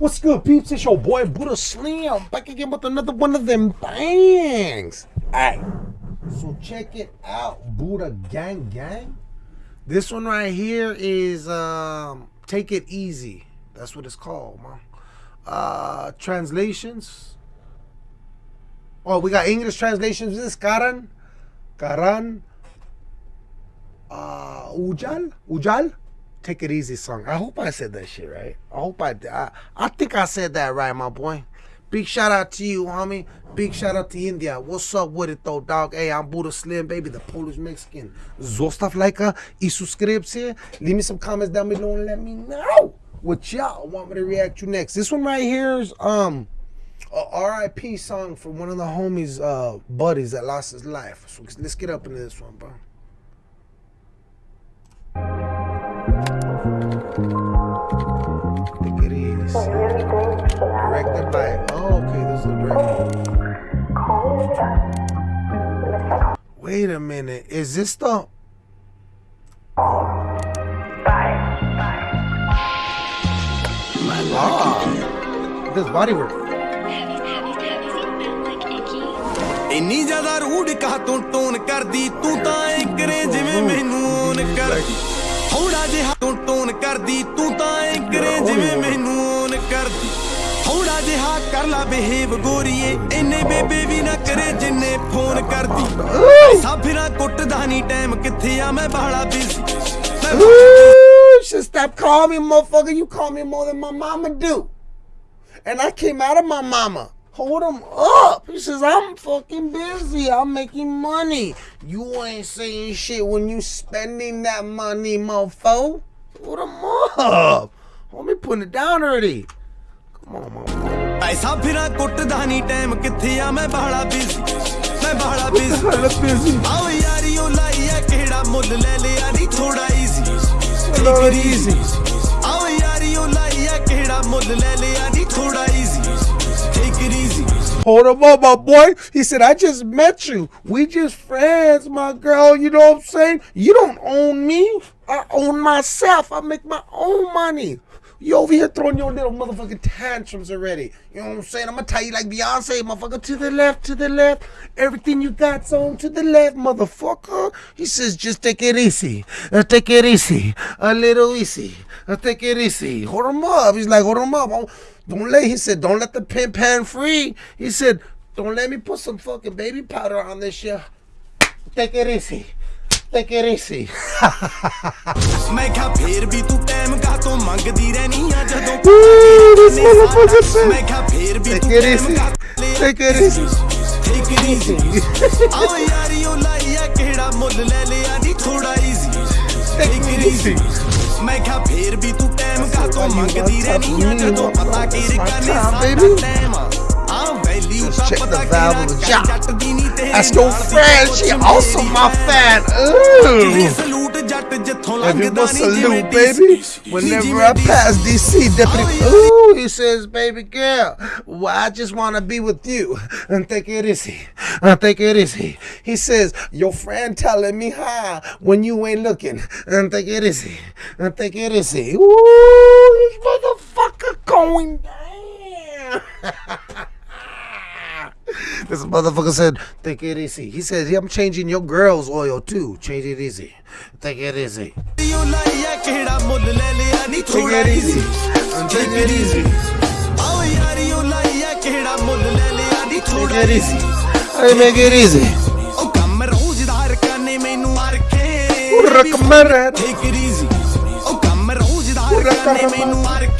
What's good, peeps? It's your boy Buddha Slim back again with another one of them bangs. Alright, so check it out, Buddha Gang Gang. This one right here is um, Take It Easy. That's what it's called, man. Uh, translations. Oh, we got English translations. This is Karan, Karan, uh, Ujal, Ujal. Take It Easy song. I hope I said that shit right. I hope I, I, I think I said that right, my boy. Big shout out to you, homie. Big shout out to India. What's up with it, though, dog? Hey, I'm Buddha Slim, baby, the Polish Mexican. Zostav like y subscribe. Leave me some comments down below and let me know what y'all want me to react to next. This one right here is um a RIP song from one of the homies, uh, buddies that lost his life. So let's get up into this one, bro. Wait a minute, is this the? Ah, this body work. ਇੰਨੀ ਜ਼ਿਆਦਾ ਰੂੜ ਕਾ ਤੂੰ tone ਕਰਦੀ ਤੂੰ ਤਾਂ ਐ ਕਰੇ ਜਿਵੇਂ ਮੈਨੂੰ ਓਨ ਕਰਦੀ ਥੋੜਾ ਜਿਹਾ ਤੂੰ ਟੋਨ ਕਰਦੀ ਤੂੰ ਤਾਂ ਐ ਕਰੇ ਜਿਵੇਂ ਮੈਨੂੰ ਓਨ ਕਰਦੀ ਥੋੜਾ ਜਿਹਾ ਕਰ ਲਾ ਬਿਹੇਵ ਗੋਰੀਏ ਇੰਨੇ ਬੇਬੇ ਵੀ ਨਾ ਕਰੇ ਜਿੰਨੇ ਫੋਨ ਕਰਦੀ ਐਸਾ ਫਿਰਾਂ ਕੁੱਟਦਾ ਨਹੀਂ ਟਾਈਮ ਕਿੱਥੇ ਆ ਮੈਂ ਬਾਹਲਾ busy Ooh, should stop calling me, motherfucker. You call me more than my mama do. And I came out of my mama. Hold him up. He says, I'm fucking busy. I'm making money. You ain't saying shit when you spending that money, mofo. Hold him up. Homie putting it down already. Come on, mama. ਐਸਾ ਫਿਰਾਂ ਕੁੱਟਦਾ ਨਹੀਂ time ਕਿੱਥੇ ਆ ਮੈਂ ਬਾਹਲਾ busy ਮੈਂ ਬਾਹਲਾ busy Hella busy. ਆਓ ਯਾਰੀ ਉਹ ਲਾਈ ਆ ਕਿਹੜਾ ਮੁੱਲ ਲੈ ਲਿਆ ਨਹੀਂ ਥੋੜਾ ਈਜ਼ੀ Take it easy. ਆਓ ਯਾਰੀ ਉਹ ਲਾਈ ਆ ਕਿਹੜਾ ਮੁੱਲ ਲੈ ਲਿਆ ਨਹੀਂ ਥੋੜਾ easy take it easy Hold him up, my boy. He said, I just met you. We just friends, my girl. You know what I'm saying? You don't own me. I own myself. I make my own money. You over here throwing your little motherfucking tantrums already. You know what I'm saying? I'm gonna tell you like Beyonce, motherfucker, to the left, to the left. Everything you got's on to the left, motherfucker. He says, just take it easy. Uh, take it easy. A little easy. Uh, take it easy. Hold him up. He's like, hold him up. Don't- let, he said, don't let the pimp hand free. He said, don't let me put some fucking baby powder on this shit. Take it easy. Take it easy. ਮੈਂ ਕਿਹਾ ਫੇਰ ਵੀ ਤੂੰ time ਕਾ ਤੋਂ ਮੰਗਦੀ ਰਹਿਨੀ ਆ ਜਦੋਂ Ooh, this motherfucker said, ਮੈਂ ਕਿਹਾ ਫੇਰ ਵੀ take ਤੂੰ it ਟਾਈਮ easy. ਕਾ Take it easy. Take it easy ਆਓ ਯਾਰੀ ਉਹ ਲਾਈ ਆ ਕਿਹੜਾ ਮੁੱਲ ਲੈ ਲਿਆ ਨਹੀਂ ਥੋੜਾ ਈਜ਼ੀ ਟੇਕ ਇਟ ਈਜ਼ੀ ਮੈਂ ਕਿਹਾ ਫੇਰ ਵੀ ਤੂੰ ਟਾਈਮ ਕਾ ਤੋਂ ਮੰਗਦੀ ਰਹਿਨੀ ਆ ਜਦੋਂ ਪਤਾ ਕਿ ਰਕਾਨੇ ਸਾਡਾ time Let's check the valve of the job. That's your friend. She also my fan. Ooh. Everyone salute, baby. Whenever I pass DC, deputy. Ooh, he says, baby girl, well, I just want to be with you. And take it easy, I take it easy. He says, your friend telling me hi when you ain't looking. And take it easy, and take it easy. Ooh, this motherfucker going down. This motherfucker said, take it easy. He said, I'm changing your girl's oil too. Change it easy. Take it easy. Take it easy. Take it easy. Take it easy. Oh, I make it easy. Take it easy. Take it easy.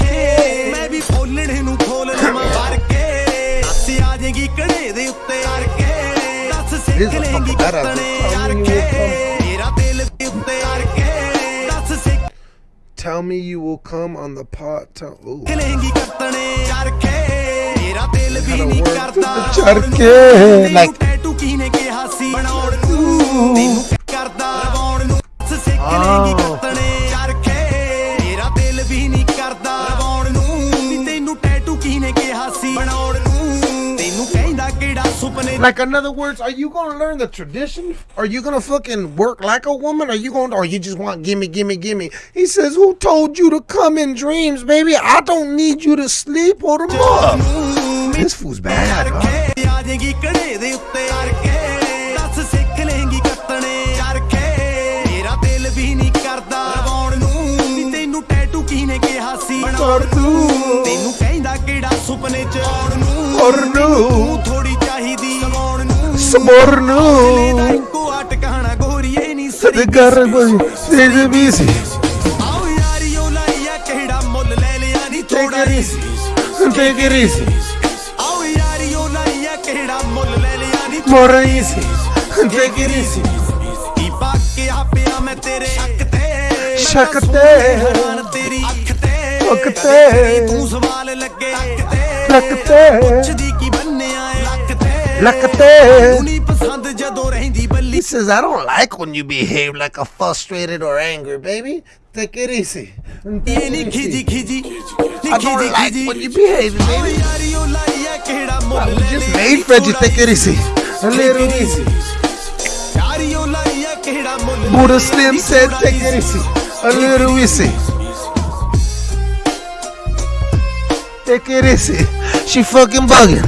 ਦੱਸ This Sikh is ਲੇਂਗੀ fucking better. ਕੱਤਣੇ Tell ਯਾਰ me K you will come. ਤੇਰਾ ਦਿਲ ਦੇ ਉੱਤੇ R K ਦੱਸ ਸਿੱਖ Tell me you will come on the pod. Tell, ooh. ਲੇਂਗੀ ਕੱਤਣੇ ਯਾਰ ਕੇ ਤੇਰਾ ਦਿਲ ਵੀ ਨਹੀਂ work ਕਰਦਾ to the ਚਰਖੇ, ਤੈਨੂੰ like- ਟੈਟੂ ਕੀਨੇ ਕਿਹਾ ਸੀ ਬਣਾਉਣ ਨੂੰ ਤੈਨੂੰ ਕਰਦਾ ਰਵਾਉਣ ਨੂੰ ਸਿੱਖ ਲੇਂਗੀ Oh. ਕੱਤਣੇ ਸੁਪਨੇ Like, in other words, are you gonna learn the tradition? Are you gonna fucking work like a woman? Are you going, or you just want gimme, gimme, gimme? He says, "Who told you to come in dreams, baby? I don't need you to sleep or to move." This fool's bad. Huh? ਚਰਖੇ ਆ ਜਾਏਗੀ ਕੜੇ ਦੇ ਉੱਤੇ ਚਰਖੇ ਦੱਸ ਸਿੱਖ ਲੇਂਗੀ ਕੱਤਣੇ ਚਰਖੇ ਮੇਰਾ ਦਿਲ ਵੀ ਨਹੀਂ ਕਰਦਾ ਲਵਾਉਣ ਨੂੰ ਨੀ ਤੈਨੂੰ ਟੈਟੂ ਕੀਨੇ ਕਿਹਾ ਸੀ Or do, ਤੈਨੂੰ ਕਹਿੰਦਾ ਕਿਹੜਾ ਸੁਪਨੇ ਚ ਆਉਣ ਨੂੰ or no, ਤੂੰ ਥੋੜੀ ਚਾਹੀਦੀ ਸਵਾਉਣ મોરનો કુઆ ટકાણા ગોરીએ ની સદગર કોઈ તેજ બીસી આવ યારીઓ લાયા કેડા મોલ લે લિયા ની થોડા રીસી તે ગરીસી આવ યારીઓ લાયા કેડા મોલ લે લિયા ની થોડા રીસી તે ગરીસી ઈ પાક કે આપે આ મે તેરે શક તે શક તે तेरी अख ते तू सवाल लगे लग ते Lakate. He says, I don't like when you behave like a frustrated or angry, baby. Take it easy. Take it easy. I don't like when you behave, baby. I just made for you. Take it easy. A little easy. Buddha Slim said, take it easy. A little easy. Take it easy. She fucking bugging.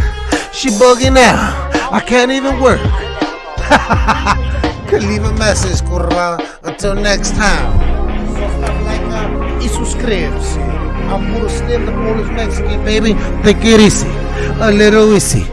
She bugging now. I can't even work. Could leave a message, curva. Until next time. Y suscribirse. I'm Buddha Slim, the Polish Mexican, baby. Take it easy. A little easy.